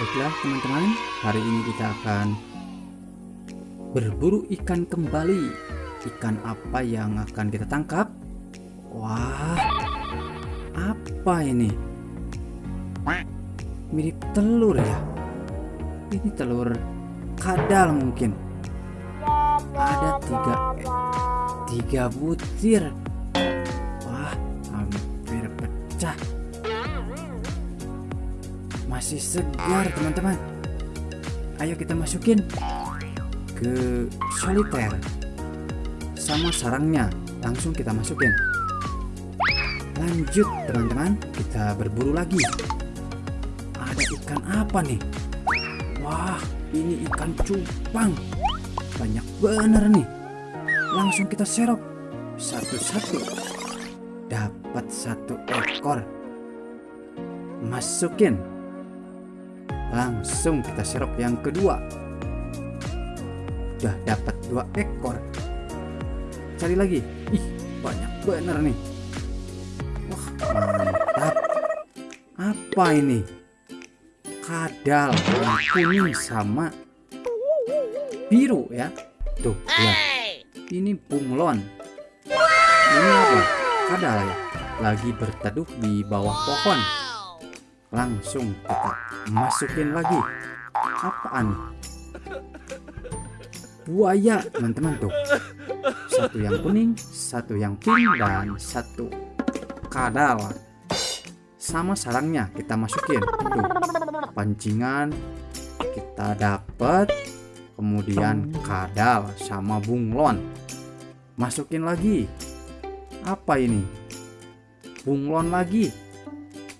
Baiklah teman-teman, hari ini kita akan berburu ikan kembali. Ikan apa yang akan kita tangkap? Wah, apa ini? Mirip telur ya? Ini telur kadal mungkin. Ada tiga, tiga butir. Masih segar teman-teman. Ayo kita masukin ke soliter sama sarangnya. Langsung kita masukin. Lanjut teman-teman. Kita berburu lagi. Ada ikan apa nih? Wah ini ikan cupang. Banyak bener nih. Langsung kita serok. Satu-satu. Dapat satu ekor. Masukin Langsung kita serok yang kedua. Udah dapat dua ekor. Cari lagi. Ih, banyak bener nih. Wah, mantap. Apa ini? Kadal yang kuning sama biru ya. Tuh, lihat. Ini bunglon. Ini apa? Kadal ya. Lagi berteduh di bawah pohon langsung kita masukin lagi. Apaan? Buaya teman-teman tuh. Satu yang kuning satu yang pink dan satu kadal. Sama sarangnya kita masukin tuh. Pancingan kita dapat kemudian kadal sama bunglon. Masukin lagi. Apa ini? Bunglon lagi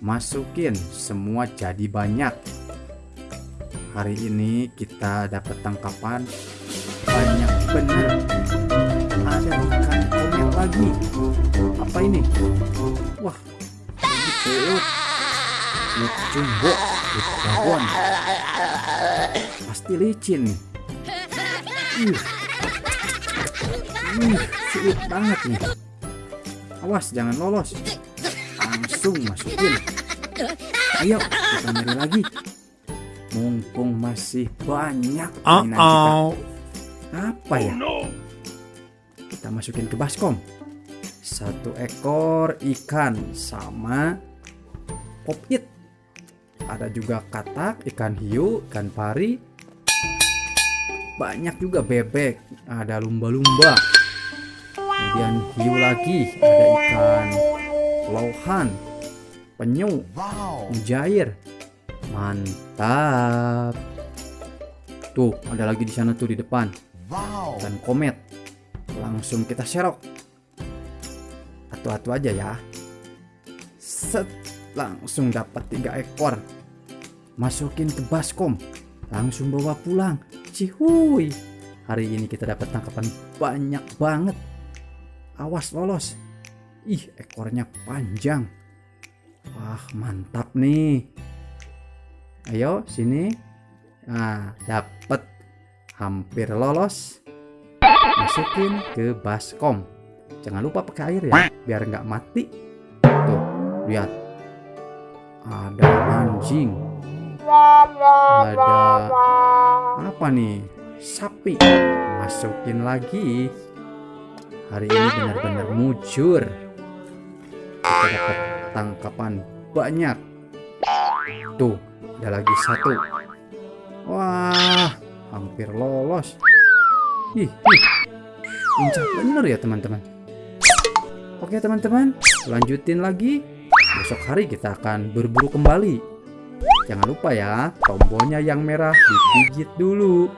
masukin semua jadi banyak. Hari ini kita dapat tangkapan banyak bener. Ada ikan komet lagi. Apa ini? Wah pelut jumbo pelut pasti licin. Nih uh. Uh, sulit banget nih. Awas jangan lolos langsung masukin. Ayo kita nyari lagi. Mumpung masih banyak uh -oh. apa ya? Kita masukin ke baskom. Satu ekor ikan sama pop it ada juga katak ikan hiu ikan pari. Banyak juga bebek. Ada lumba-lumba. Kemudian hiu lagi. Ada ikan lohan penyu, wow. mujair. Mantap. Tuh, ada lagi di sana tuh di depan. Dan komet. Langsung kita serok. Atu-atu aja ya. Set, langsung dapat tiga ekor. Masukin ke baskom. Langsung bawa pulang. Cihuy. Hari ini kita dapat tangkapan banyak banget. Awas lolos. Ih, ekornya panjang. Wah, mantap nih. Ayo, sini. Nah, dapat hampir lolos. Masukin ke baskom. Jangan lupa pakai air ya, biar nggak mati. Tuh, lihat. Ada anjing. Ada apa nih? Sapi. Masukin lagi. Hari ini benar-benar mujur. Kita dapat tangkapan banyak. Tuh, ada lagi satu. Wah, hampir lolos. Ih, ih. Injak bener ya teman-teman. Oke teman-teman, lanjutin lagi. Besok hari kita akan berburu kembali. Jangan lupa ya, tombolnya yang merah digigit dulu.